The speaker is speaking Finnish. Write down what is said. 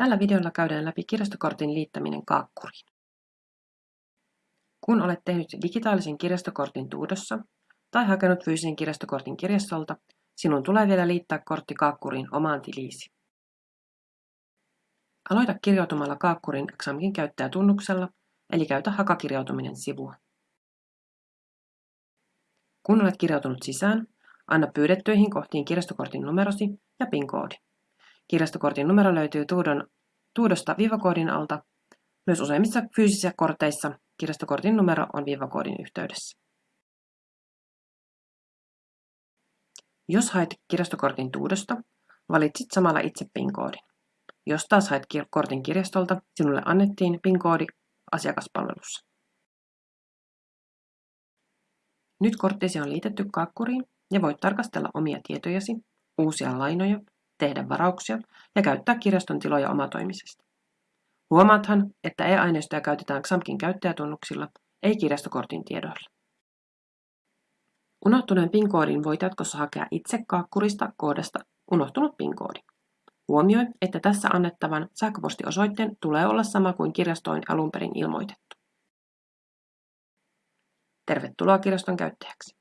Tällä videolla käydään läpi kirjastokortin liittäminen Kaakkuriin. Kun olet tehnyt digitaalisen kirjastokortin Tuudossa tai hakenut fyysisen kirjastokortin kirjastolta, sinun tulee vielä liittää kortti Kaakkuriin omaan tiliisi. Aloita kirjautumalla Kaakkurin XAMKin käyttäjätunnuksella, eli käytä hakakirjautuminen sivua. Kun olet kirjautunut sisään, anna pyydettyihin kohtiin kirjastokortin numerosi ja PIN-koodi. Kirjastokortin numero löytyy Tuudon, Tuudosta viivakoodin alta. Myös useimmissa fyysisissä korteissa kirjastokortin numero on viivakoodin yhteydessä. Jos haet kirjastokortin Tuudosta, valitsit samalla itse PIN-koodin. Jos taas haet kortin kirjastolta, sinulle annettiin PIN-koodi asiakaspalvelussa. Nyt korttisi on liitetty kakkuriin ja voit tarkastella omia tietojasi, uusia lainoja tehdä varauksia ja käyttää kirjaston tiloja omatoimisesti. Huomaathan, että e-aineistoja käytetään XAMKin käyttäjätunnuksilla, ei kirjastokortin tiedoilla. Unohtuneen PIN-koodin voit jatkossa hakea itse kaakkurista koodasta unohtunut PIN-koodi. Huomioi, että tässä annettavan sähköpostiosoitteen tulee olla sama kuin kirjastoin alun perin ilmoitettu. Tervetuloa kirjaston käyttäjäksi.